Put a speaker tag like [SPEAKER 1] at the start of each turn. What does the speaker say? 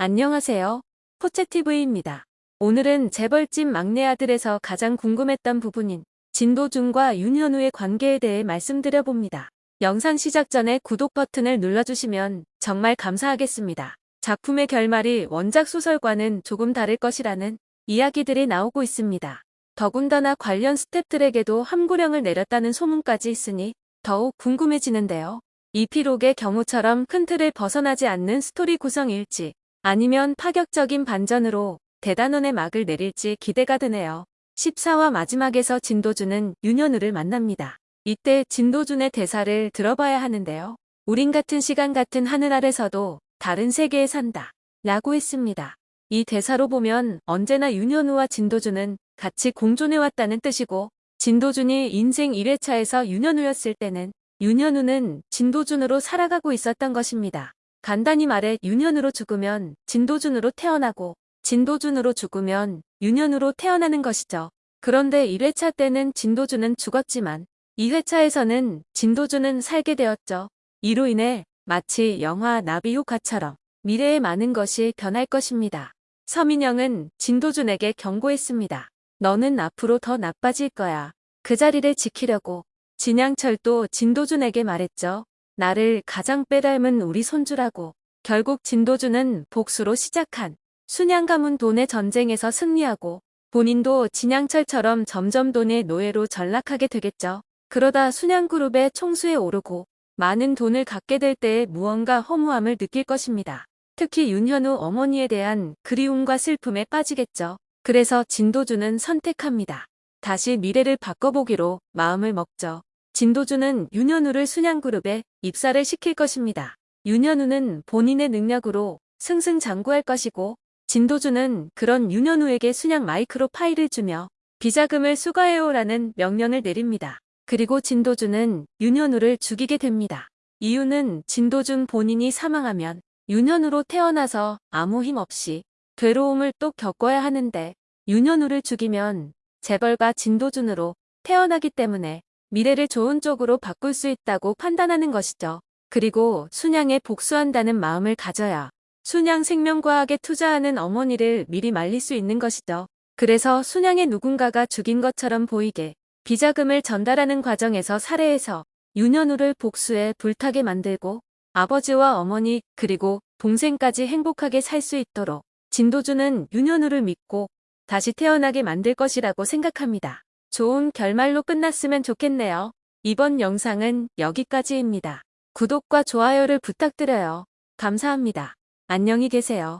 [SPEAKER 1] 안녕하세요. 포채TV입니다. 오늘은 재벌집 막내 아들에서 가장 궁금했던 부분인 진도준과 윤현우의 관계에 대해 말씀드려봅니다. 영상 시작 전에 구독 버튼을 눌러주시면 정말 감사하겠습니다. 작품의 결말이 원작 소설과는 조금 다를 것이라는 이야기들이 나오고 있습니다. 더군다나 관련 스탭들에게도 함구령을 내렸다는 소문까지 있으니 더욱 궁금해지는데요. 이피록의 경우처럼 큰 틀을 벗어나지 않는 스토리 구성일지 아니면 파격적인 반전으로 대단원의 막을 내릴지 기대가 되네요. 14화 마지막에서 진도준은 윤현우를 만납니다. 이때 진도준의 대사를 들어봐야 하는데요. 우린 같은 시간 같은 하늘 아래서도 다른 세계에 산다. 라고 했습니다. 이 대사로 보면 언제나 윤현우와 진도준은 같이 공존해왔다는 뜻이고 진도준이 인생 1회차에서 윤현우였을 때는 윤현우는 진도준으로 살아가고 있었던 것입니다. 간단히 말해 윤현으로 죽으면 진도준으로 태어나고 진도준으로 죽으면 윤현으로 태어나는 것이죠. 그런데 1회차 때는 진도준은 죽었지만 2회차에서는 진도준은 살게 되었죠. 이로 인해 마치 영화 나비 효과처럼 미래의 많은 것이 변할 것입니다. 서민영은 진도준에게 경고했습니다. 너는 앞으로 더 나빠질 거야. 그 자리를 지키려고 진양철도 진도준에게 말했죠. 나를 가장 빼닮은 우리 손주라고. 결국 진도준은 복수로 시작한 순양 가문 돈의 전쟁에서 승리하고 본인도 진양철처럼 점점 돈의 노예로 전락하게 되겠죠. 그러다 순양그룹의 총수에 오르고 많은 돈을 갖게 될 때에 무언가 허무함을 느낄 것입니다. 특히 윤현우 어머니에 대한 그리움과 슬픔에 빠지겠죠. 그래서 진도준은 선택합니다. 다시 미래를 바꿔보기로 마음을 먹죠. 진도준은 윤현우를 순양그룹에 입사를 시킬 것입니다. 윤현우는 본인의 능력으로 승승장구할 것이고 진도준은 그런 윤현우에게 순양 마이크로 파일을 주며 비자금을 수거해오라는 명령을 내립니다. 그리고 진도준은 윤현우를 죽이게 됩니다. 이유는 진도준 본인이 사망하면 윤현우로 태어나서 아무 힘 없이 괴로움을 또 겪어야 하는데 윤현우를 죽이면 재벌가 진도준으로 태어나기 때문에 미래를 좋은 쪽으로 바꿀 수 있다고 판단하는 것이죠. 그리고 순양에 복수한다는 마음을 가져야 순양 생명과학에 투자하는 어머니를 미리 말릴 수 있는 것이죠. 그래서 순양의 누군가가 죽인 것처럼 보이게 비자금을 전달하는 과정에서 살해해서 윤현우를 복수해 불타게 만들고 아버지와 어머니 그리고 동생까지 행복하게 살 수 있도록 진도준은 윤현우를 믿고 다시 태어나게 만들 것이라고 생각합니다. 좋은 결말로 끝났으면 좋겠네요. 이번 영상은 여기까지입니다. 구독과 좋아요를 부탁드려요. 감사합니다. 안녕히 계세요.